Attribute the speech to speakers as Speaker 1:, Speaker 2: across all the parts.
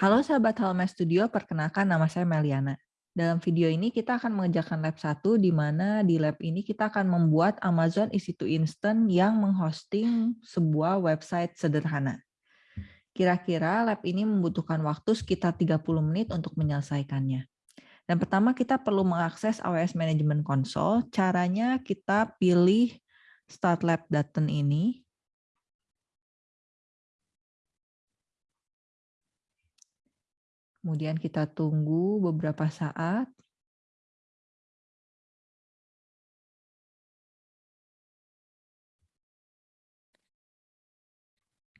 Speaker 1: Halo sahabat Halma Studio, perkenalkan nama saya Meliana. Dalam video ini kita akan mengerjakan lab 1 di mana di lab ini kita akan membuat Amazon EC2 Instant yang menghosting sebuah website sederhana. Kira-kira lab ini membutuhkan waktu sekitar 30 menit untuk menyelesaikannya. Dan pertama kita perlu mengakses AWS Management Console. Caranya kita pilih Start Lab Button ini, Kemudian kita tunggu beberapa saat.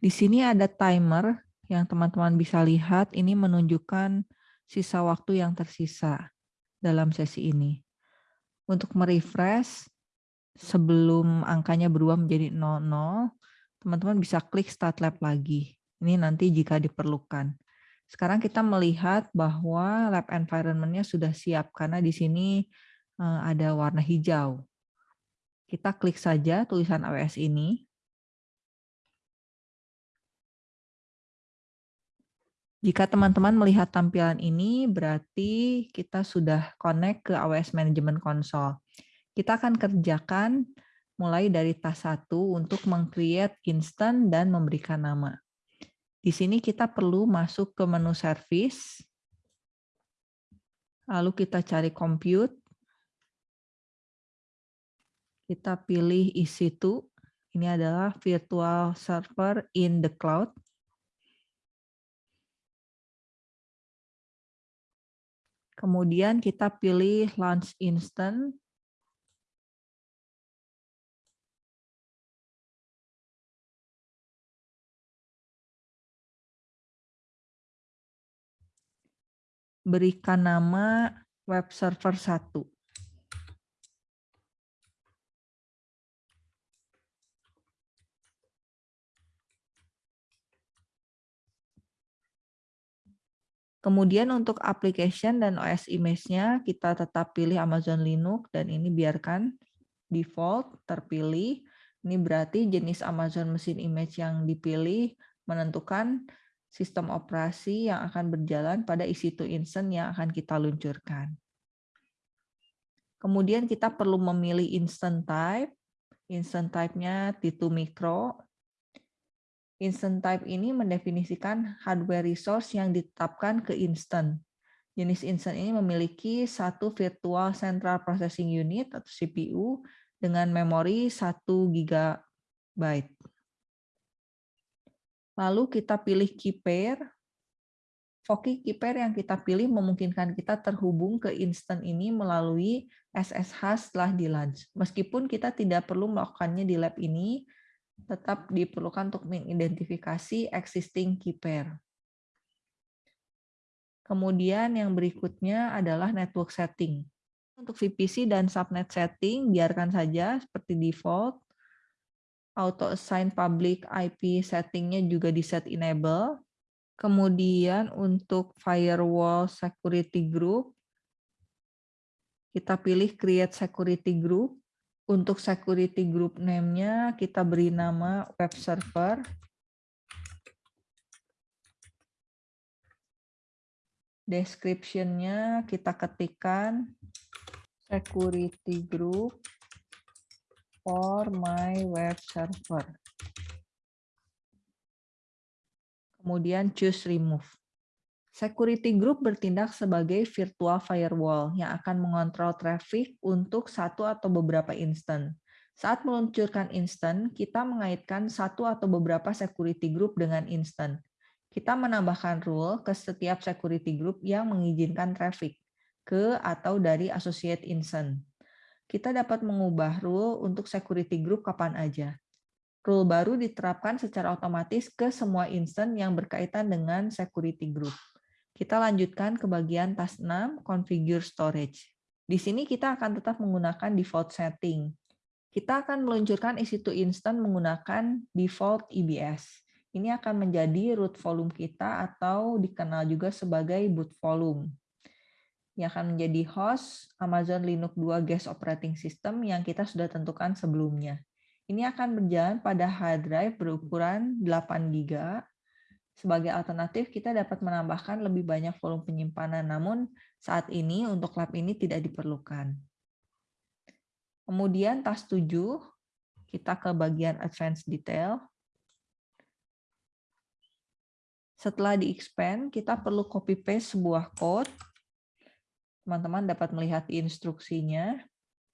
Speaker 1: Di sini ada timer yang teman-teman bisa lihat. Ini menunjukkan sisa waktu yang tersisa dalam sesi ini. Untuk merefresh, sebelum angkanya berubah menjadi 00, teman-teman bisa klik Start Lab lagi. Ini nanti jika diperlukan. Sekarang kita melihat bahwa lab environment-nya sudah siap karena di sini eh, ada warna hijau. Kita klik saja tulisan AWS ini. Jika teman-teman melihat tampilan ini, berarti kita sudah connect ke AWS Management Console. Kita akan kerjakan mulai dari tas 1 untuk meng-create instant dan memberikan nama. Di sini kita perlu masuk ke menu service, lalu kita cari compute, kita pilih EC2, ini adalah virtual server in the cloud. Kemudian kita pilih launch instant, berikan nama web server 1. Kemudian untuk application dan OS image-nya kita tetap pilih Amazon Linux dan ini biarkan default terpilih. Ini berarti jenis Amazon mesin image yang dipilih menentukan sistem operasi yang akan berjalan pada EC2 Instant yang akan kita luncurkan. Kemudian kita perlu memilih instant type. Instant type-nya T2 micro. Instant type ini mendefinisikan hardware resource yang ditetapkan ke instant. Jenis instant ini memiliki satu virtual central processing unit atau CPU dengan memori 1 GB. Lalu kita pilih key pair. Foki key pair yang kita pilih memungkinkan kita terhubung ke instant ini melalui SSH setelah di launch. Meskipun kita tidak perlu melakukannya di lab ini, tetap diperlukan untuk mengidentifikasi existing key pair. Kemudian yang berikutnya adalah network setting. Untuk VPC dan subnet setting, biarkan saja seperti default auto assign public IP settingnya juga di set enable. Kemudian untuk firewall security group, kita pilih create security group. Untuk security group name-nya kita beri nama web server. Description-nya kita ketikkan security group for my web server. Kemudian choose remove. Security group bertindak sebagai virtual firewall yang akan mengontrol traffic untuk satu atau beberapa instant. Saat meluncurkan instant, kita mengaitkan satu atau beberapa security group dengan instant. Kita menambahkan rule ke setiap security group yang mengizinkan traffic ke atau dari associate instant kita dapat mengubah rule untuk security group kapan aja. Rule baru diterapkan secara otomatis ke semua instance yang berkaitan dengan security group. Kita lanjutkan ke bagian task 6, configure storage. Di sini kita akan tetap menggunakan default setting. Kita akan meluncurkan EC2 instant menggunakan default EBS. Ini akan menjadi root volume kita atau dikenal juga sebagai boot volume yang akan menjadi host Amazon Linux 2 Guest Operating System yang kita sudah tentukan sebelumnya. Ini akan berjalan pada hard drive berukuran 8 GB Sebagai alternatif, kita dapat menambahkan lebih banyak volume penyimpanan, namun saat ini untuk lab ini tidak diperlukan. Kemudian tas 7, kita ke bagian advanced detail. Setelah di-expand, kita perlu copy-paste sebuah code. Teman-teman dapat melihat instruksinya.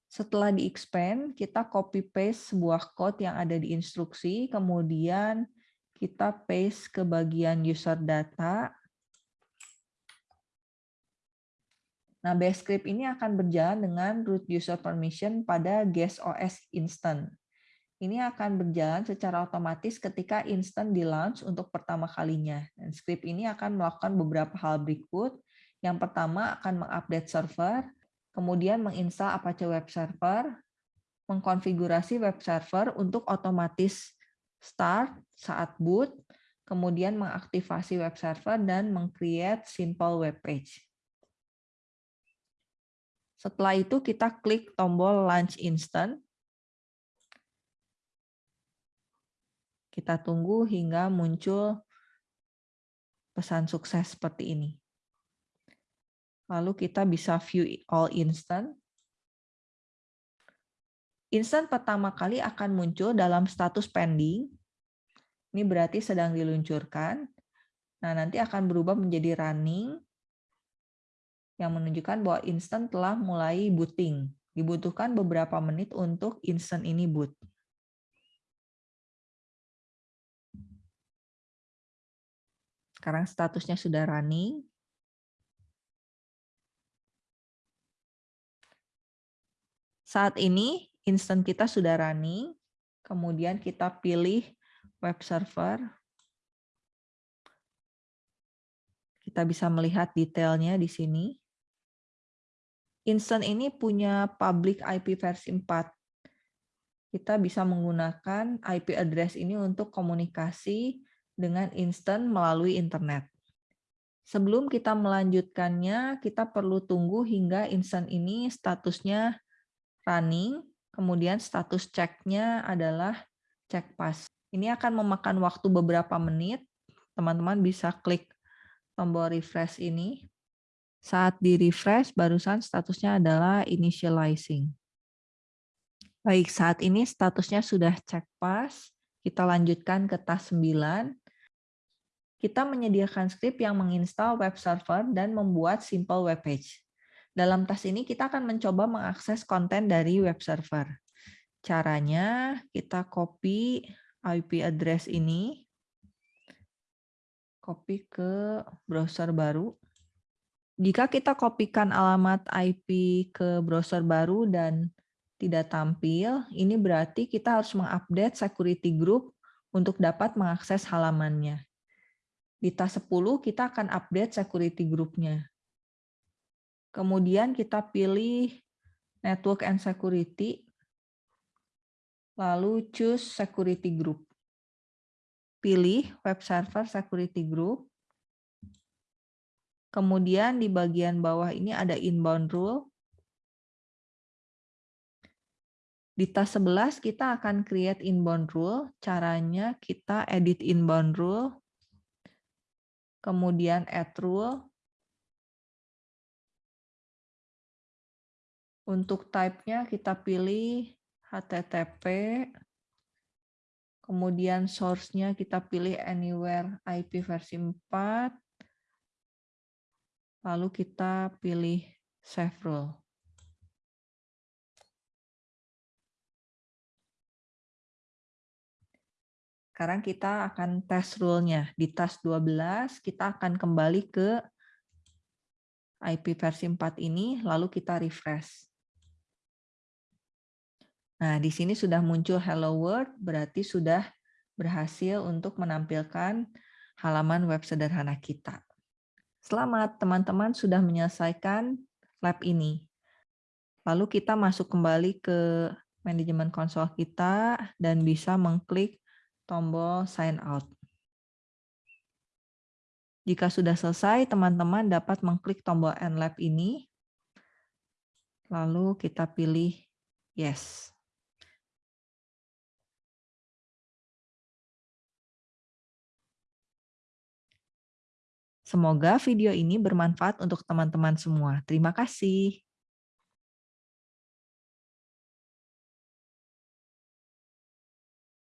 Speaker 1: Setelah di-expand, kita copy-paste sebuah code yang ada di instruksi, kemudian kita paste ke bagian user data. Nah, base script ini akan berjalan dengan root user permission pada guest OS instant. Ini akan berjalan secara otomatis ketika instant di launch untuk pertama kalinya. Dan script ini akan melakukan beberapa hal berikut. Yang pertama akan mengupdate server, kemudian menginstal Apache Web Server, mengkonfigurasi web server untuk otomatis start saat boot, kemudian mengaktifasi web server dan meng-create simple web page. Setelah itu kita klik tombol launch instant. Kita tunggu hingga muncul pesan sukses seperti ini. Lalu kita bisa view all instant. Instant pertama kali akan muncul dalam status pending. Ini berarti sedang diluncurkan. Nah, nanti akan berubah menjadi running yang menunjukkan bahwa instant telah mulai booting. Dibutuhkan beberapa menit untuk instant ini boot. Sekarang statusnya sudah running. Saat ini instant kita sudah running, kemudian kita pilih web server. Kita bisa melihat detailnya di sini. Instant ini punya public IP versi 4. Kita bisa menggunakan IP address ini untuk komunikasi dengan instant melalui internet. Sebelum kita melanjutkannya, kita perlu tunggu hingga instant ini statusnya running kemudian status ceknya adalah cek pas. Ini akan memakan waktu beberapa menit. Teman-teman bisa klik tombol refresh ini. Saat di refresh, barusan statusnya adalah initializing. Baik, saat ini statusnya sudah cek pas. Kita lanjutkan ke tas 9. Kita menyediakan script yang menginstal web server dan membuat simple web page. Dalam tas ini kita akan mencoba mengakses konten dari web server. Caranya kita copy IP address ini, copy ke browser baru. Jika kita kopikan alamat IP ke browser baru dan tidak tampil, ini berarti kita harus mengupdate security group untuk dapat mengakses halamannya. Di tas 10 kita akan update security groupnya. Kemudian kita pilih Network and Security, lalu choose Security Group. Pilih Web Server Security Group. Kemudian di bagian bawah ini ada Inbound Rule. Di tas 11 kita akan create inbound rule. Caranya kita edit inbound rule. Kemudian add rule. Untuk type-nya kita pilih HTTP, kemudian source-nya kita pilih anywhere IP versi 4, lalu kita pilih save rule. Sekarang kita akan tes rule-nya. Di task 12, kita akan kembali ke IP versi 4 ini, lalu kita refresh. Nah, di sini sudah muncul Hello World, berarti sudah berhasil untuk menampilkan halaman web sederhana kita. Selamat, teman-teman sudah menyelesaikan lab ini. Lalu kita masuk kembali ke manajemen konsol kita dan bisa mengklik tombol sign out. Jika sudah selesai, teman-teman dapat mengklik tombol end lab ini. Lalu kita pilih yes. Semoga video ini bermanfaat untuk teman-teman semua. Terima kasih.